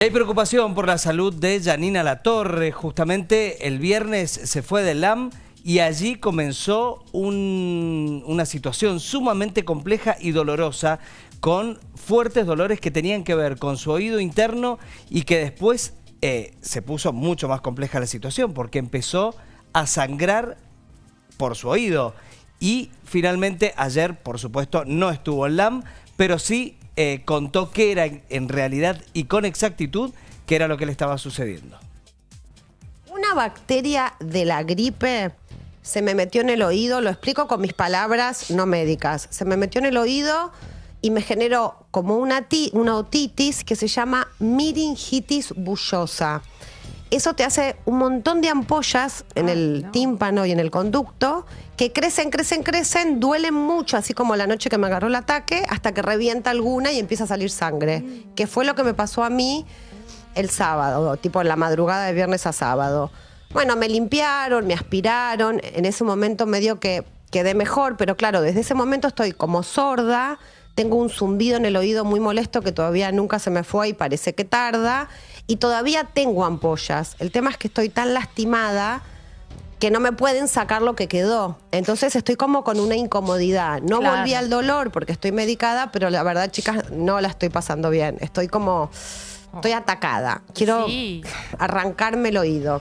Hay preocupación por la salud de Janina Latorre. Justamente el viernes se fue del LAM y allí comenzó un- una situación sumamente compleja y dolorosa con fuertes dolores que tenían que ver con su oído interno y que después eh, se puso mucho más compleja la situación porque empezó a sangrar por su oído. Y finalmente ayer, por supuesto, no estuvo en LAM, pero sí eh, contó que era en- realidad y con exactitud que era lo que le estaba sucediendo. Una bacteria de la gripe se me metió en el oído, lo explico con mis palabras no médicas. Se me metió en el oído y me generó como una, una otitis que se llama miringitis bullosa. Eso te hace un montón de ampollas en el tímpano y en el conducto que crecen, crecen, crecen, duelen mucho, así como la noche que me agarró el ataque, hasta que revienta alguna y empieza a salir sangre. Que fue lo que me pasó a mí el sábado, tipo en la madrugada de viernes a sábado. Bueno, me limpiaron, me aspiraron, en ese momento medio que quedé mejor, pero claro, desde ese momento estoy como sorda, tengo un zumbido en el oído muy molesto que todavía nunca se me fue y parece que tarda, y todavía tengo ampollas. El tema es que estoy tan lastimada que no me pueden sacar lo que quedó. Entonces estoy como con una incomodidad. No Claro. volví al dolor porque estoy medicada, pero la verdad, chicas, no la estoy pasando bien. Estoy como... Estoy atacada. Quiero Sí. arrancarme el oído.